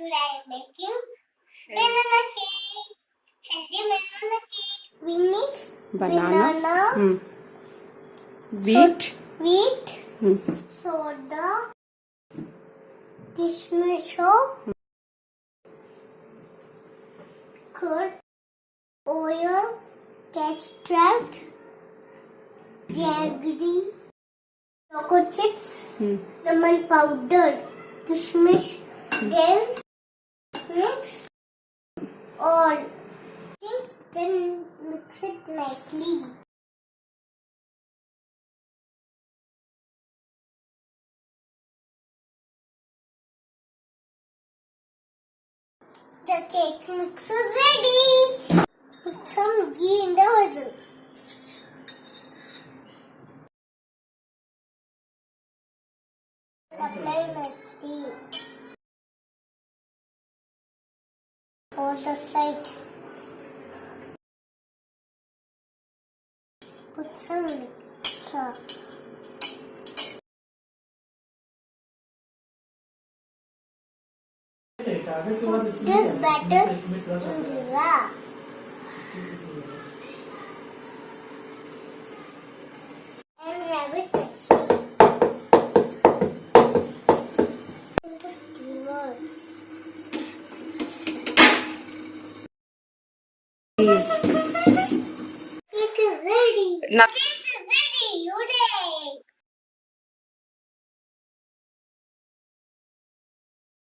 Today I'm making banana cake. Healthy banana cake. We need Banana. banana, Hmm. Wheat. wheat, Hmm. soda, kismis, curd, oil, custard, jaggery, choco chips, Hmm. lemon powder, kismis, then mix all. Then mix it nicely. The cake mix is ready. Put some ghee in the vessel. Apply nicely. For the side. Put some. Put this batter Cake is ready. Now, Cake